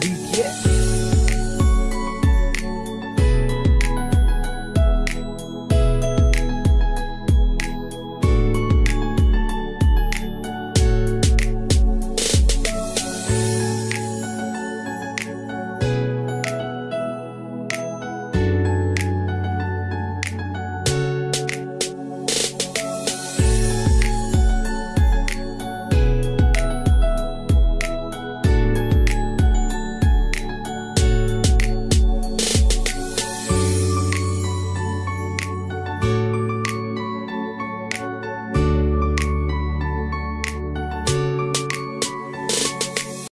we get.